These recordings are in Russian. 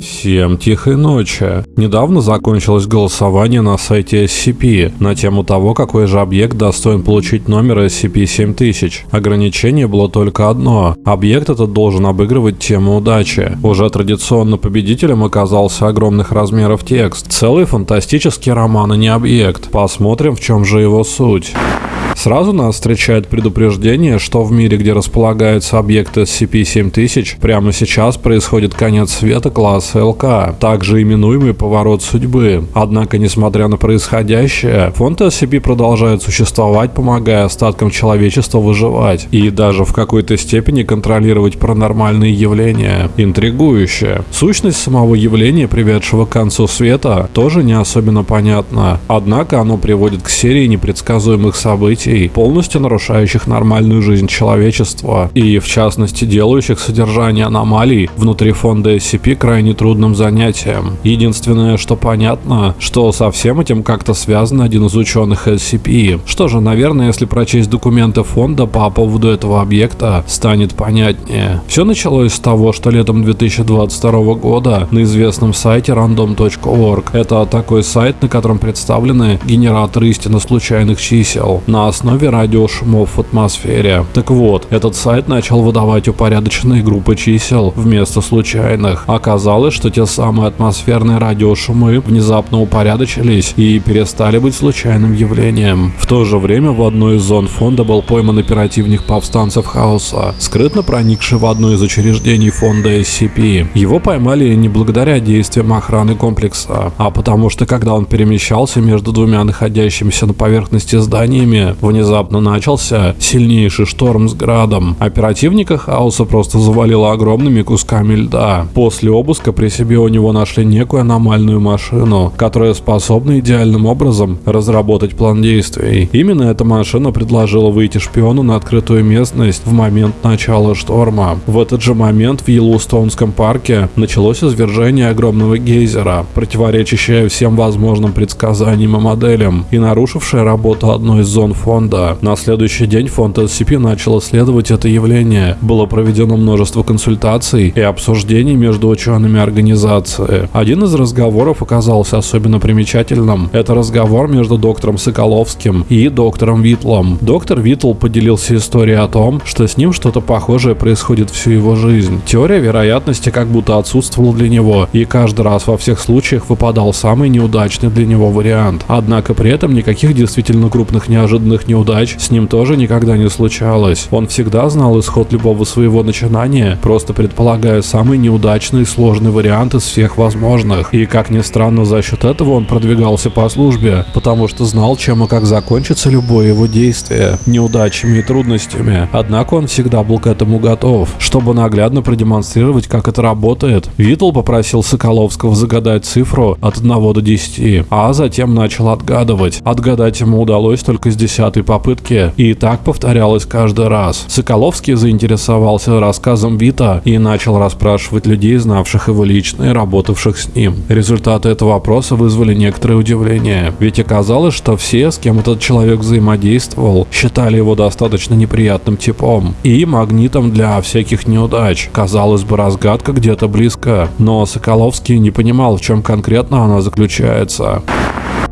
Всем тихой ночи. Недавно закончилось голосование на сайте SCP на тему того, какой же объект достоин получить номер SCP-7000. Ограничение было только одно. Объект этот должен обыгрывать тему удачи. Уже традиционно победителем оказался огромных размеров текст. Целый фантастический роман, а не объект. Посмотрим, в чем же его суть. Сразу нас встречает предупреждение, что в мире, где располагается объект SCP-7000, прямо сейчас происходит конец света класса ЛК, также именуемый поворот судьбы. Однако, несмотря на происходящее, фонд SCP продолжает существовать, помогая остаткам человечества выживать и даже в какой-то степени контролировать паранормальные явления. Интригующе. Сущность самого явления, приведшего к концу света, тоже не особенно понятна. Однако оно приводит к серии непредсказуемых событий, полностью нарушающих нормальную жизнь человечества и, в частности, делающих содержание аномалий внутри фонда SCP крайне трудным занятием. Единственное, что понятно, что со всем этим как-то связан один из ученых SCP. Что же, наверное, если прочесть документы фонда по поводу этого объекта, станет понятнее. Все началось с того, что летом 2022 года на известном сайте random.org, это такой сайт, на котором представлены генераторы истинно случайных чисел, на основе радиошумов в атмосфере. Так вот, этот сайт начал выдавать упорядоченные группы чисел вместо случайных. Оказалось, что те самые атмосферные радиошумы внезапно упорядочились и перестали быть случайным явлением. В то же время в одной из зон фонда был пойман оперативник повстанцев Хаоса, скрытно проникший в одно из учреждений фонда SCP. Его поймали не благодаря действиям охраны комплекса, а потому что когда он перемещался между двумя находящимися на поверхности зданиями, внезапно начался сильнейший шторм с градом. Оперативника хаоса просто завалило огромными кусками льда. После обыска при себе у него нашли некую аномальную машину, которая способна идеальным образом разработать план действий. Именно эта машина предложила выйти шпиону на открытую местность в момент начала шторма. В этот же момент в Йеллоустонском парке началось извержение огромного гейзера, противоречащее всем возможным предсказаниям и моделям и нарушившее работу одной из зон фонда. На следующий день фонд SCP начал исследовать это явление. Было проведено множество консультаций и обсуждений между учеными организации. Один из разговоров оказался особенно примечательным. Это разговор между доктором Соколовским и доктором Витлом. Доктор Витл поделился историей о том, что с ним что-то похожее происходит всю его жизнь. Теория вероятности как будто отсутствовала для него, и каждый раз во всех случаях выпадал самый неудачный для него вариант. Однако при этом никаких действительно крупных неожиданных неудач с ним тоже никогда не случалось. Он всегда знал исход любого своего начинания, просто предполагая самый неудачный и сложный вариант из всех возможных. И как ни странно, за счет этого он продвигался по службе, потому что знал, чем и как закончится любое его действие, неудачами и трудностями. Однако он всегда был к этому готов, чтобы наглядно продемонстрировать, как это работает. Витл попросил Соколовского загадать цифру от 1 до 10, а затем начал отгадывать. Отгадать ему удалось только с 10 четвертой попытке, и так повторялось каждый раз. Соколовский заинтересовался рассказом Вита и начал расспрашивать людей, знавших его лично и работавших с ним. Результаты этого вопроса вызвали некоторое удивление, ведь оказалось, что все, с кем этот человек взаимодействовал, считали его достаточно неприятным типом и магнитом для всяких неудач. Казалось бы, разгадка где-то близко, но Соколовский не понимал, в чем конкретно она заключается.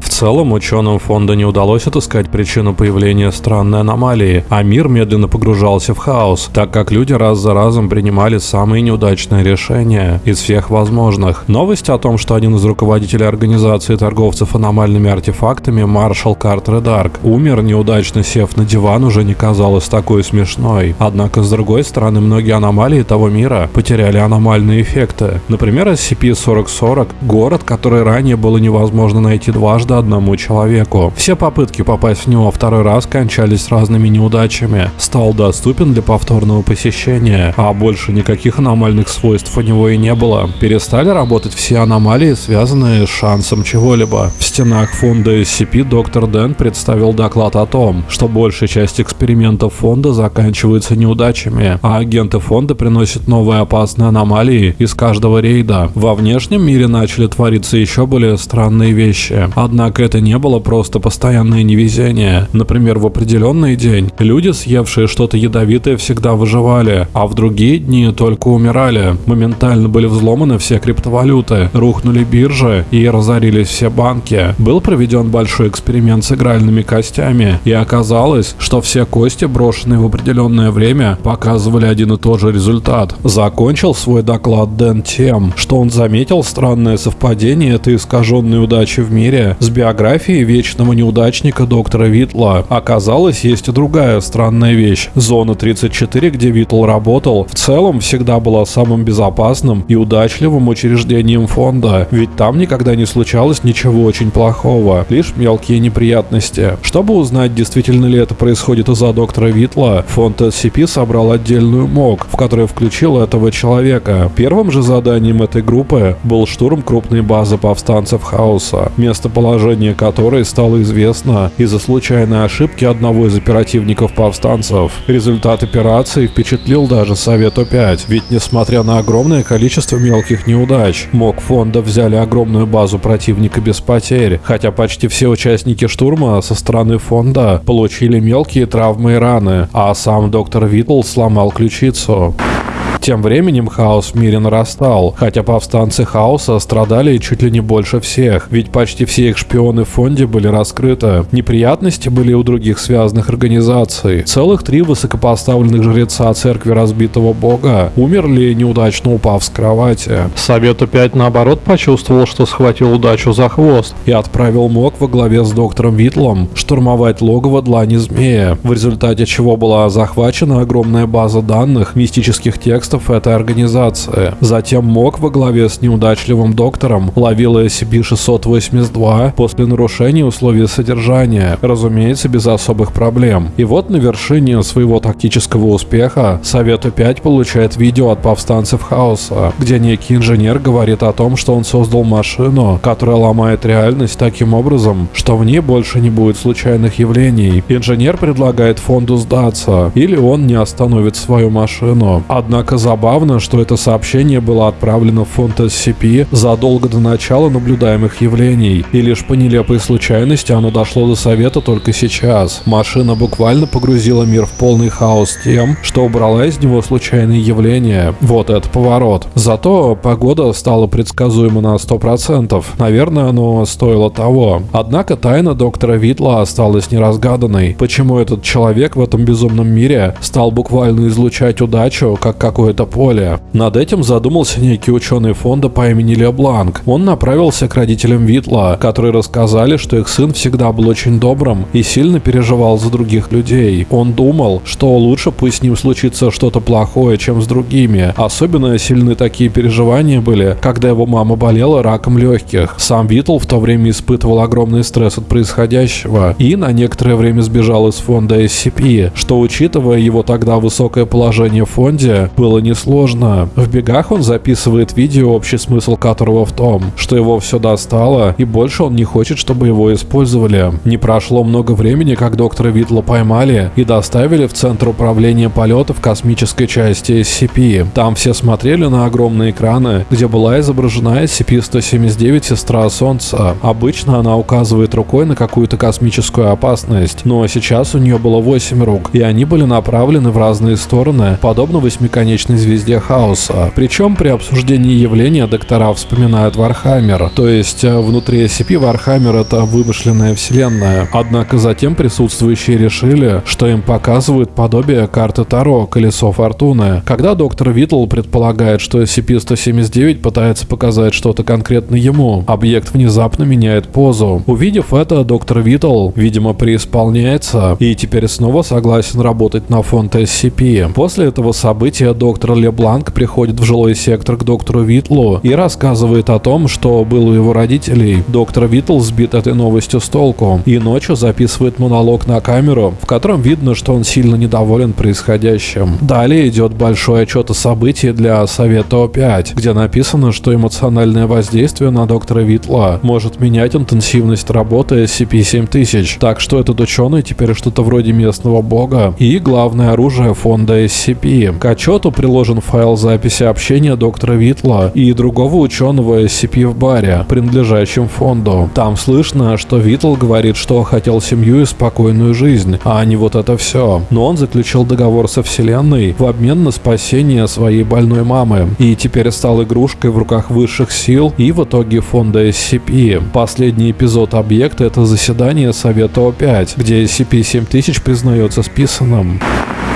В целом, ученым фонда не удалось отыскать причину появления странной аномалии, а мир медленно погружался в хаос, так как люди раз за разом принимали самые неудачные решения из всех возможных. Новость о том, что один из руководителей организации торговцев аномальными артефактами, маршал Картер Дарк, умер, неудачно сев на диван, уже не казалась такой смешной. Однако, с другой стороны, многие аномалии того мира потеряли аномальные эффекты. Например, SCP-4040, город, который ранее было невозможно найти дважды, одному человеку. Все попытки попасть в него второй раз кончались разными неудачами. Стал доступен для повторного посещения, а больше никаких аномальных свойств у него и не было. Перестали работать все аномалии, связанные с шансом чего-либо. В стенах фонда SCP доктор Дэн представил доклад о том, что большая часть экспериментов фонда заканчивается неудачами, а агенты фонда приносят новые опасные аномалии из каждого рейда. Во внешнем мире начали твориться еще более странные вещи. Одна Однако это не было просто постоянное невезение. Например, в определенный день люди, съевшие что-то ядовитое, всегда выживали, а в другие дни только умирали. Моментально были взломаны все криптовалюты, рухнули биржи и разорились все банки. Был проведен большой эксперимент с игральными костями, и оказалось, что все кости, брошенные в определенное время, показывали один и тот же результат. Закончил свой доклад Дэн тем, что он заметил странное совпадение этой искаженной удачи в мире биографией вечного неудачника доктора Витла. Оказалось, есть и другая странная вещь. Зона 34, где Витл работал, в целом всегда была самым безопасным и удачливым учреждением фонда, ведь там никогда не случалось ничего очень плохого, лишь мелкие неприятности. Чтобы узнать, действительно ли это происходит из-за доктора Витла, фонд SCP собрал отдельную МОК, в которой включил этого человека. Первым же заданием этой группы был штурм крупной базы повстанцев Хаоса, местоположение которой стало известно из-за случайной ошибки одного из оперативников повстанцев. Результат операции впечатлил даже Совету 5, ведь несмотря на огромное количество мелких неудач, МОК фонда взяли огромную базу противника без потерь, хотя почти все участники штурма со стороны фонда получили мелкие травмы и раны, а сам доктор Витл сломал ключицу. Тем временем хаос в мире нарастал, хотя повстанцы хаоса страдали чуть ли не больше всех, ведь почти все их шпионы в фонде были раскрыты. Неприятности были у других связанных организаций. Целых три высокопоставленных жреца церкви разбитого бога умерли, неудачно упав с кровати. Совет опять наоборот почувствовал, что схватил удачу за хвост и отправил МОК во главе с доктором Витлом штурмовать логово Длани Змея, в результате чего была захвачена огромная база данных мистических текстов террористов этой организации. Затем МОК во главе с неудачливым доктором ловил SCP-682 после нарушения условий содержания, разумеется, без особых проблем. И вот на вершине своего тактического успеха Совету 5 получает видео от повстанцев Хаоса, где некий инженер говорит о том, что он создал машину, которая ломает реальность таким образом, что в ней больше не будет случайных явлений. Инженер предлагает фонду сдаться, или он не остановит свою машину. Однако Забавно, что это сообщение было отправлено в фонд SCP задолго до начала наблюдаемых явлений, и лишь по нелепой случайности оно дошло до совета только сейчас. Машина буквально погрузила мир в полный хаос тем, что убрала из него случайные явления. Вот это поворот. Зато погода стала предсказуема на 100%. Наверное, оно стоило того. Однако тайна доктора Витла осталась неразгаданной. Почему этот человек в этом безумном мире стал буквально излучать удачу, как какой это поле. Над этим задумался некий ученый фонда по имени Лебланк. Он направился к родителям Витла, которые рассказали, что их сын всегда был очень добрым и сильно переживал за других людей. Он думал, что лучше пусть с ним случится что-то плохое, чем с другими. Особенно сильны такие переживания были, когда его мама болела раком легких. Сам Витл в то время испытывал огромный стресс от происходящего и на некоторое время сбежал из фонда SCP, что учитывая его тогда высокое положение в фонде, было было несложно. В бегах он записывает видео, общий смысл которого в том, что его все достало, и больше он не хочет, чтобы его использовали. Не прошло много времени, как доктора Витла поймали и доставили в Центр управления полетов космической части SCP. Там все смотрели на огромные экраны, где была изображена SCP-179 «Сестра Солнца». Обычно она указывает рукой на какую-то космическую опасность, но сейчас у нее было 8 рук, и они были направлены в разные стороны, подобно восьмиконечной вечной звезде хаоса. Причем при обсуждении явления доктора вспоминают Warhammer, то есть э, внутри SCP Warhammer это вымышленная вселенная. Однако затем присутствующие решили, что им показывают подобие карты Таро «Колесо Фортуны». Когда доктор Витл предполагает, что SCP-179 пытается показать что-то конкретно ему, объект внезапно меняет позу. Увидев это, доктор Витл, видимо, преисполняется и теперь снова согласен работать на фонд SCP. После этого события доктор доктор Лебланк приходит в жилой сектор к доктору Витлу и рассказывает о том, что был у его родителей. Доктор Витл сбит этой новостью с толку и ночью записывает монолог на камеру, в котором видно, что он сильно недоволен происходящим. Далее идет большой отчет о событии для Совета О5, где написано, что эмоциональное воздействие на доктора Витла может менять интенсивность работы SCP-7000, так что этот ученый теперь что-то вроде местного бога и главное оружие фонда SCP. К отчету приложен файл записи общения доктора Витла и другого ученого SCP в баре, принадлежащем фонду. Там слышно, что Витл говорит, что хотел семью и спокойную жизнь, а не вот это все. Но он заключил договор со Вселенной в обмен на спасение своей больной мамы. И теперь стал игрушкой в руках высших сил и в итоге фонда SCP. Последний эпизод объекта — это заседание Совета О5, где SCP-7000 признается списанным.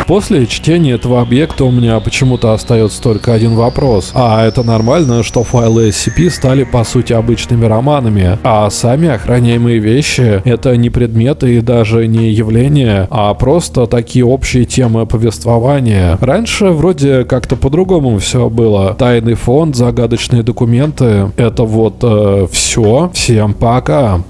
После чтения этого объекта у меня почему-то остается только один вопрос. А это нормально, что файлы SCP стали по сути обычными романами, а сами охраняемые вещи — это не предметы и даже не явления, а просто такие общие темы повествования. Раньше вроде как-то по-другому все было. Тайный фонд, загадочные документы — это вот э, все. Всем пока.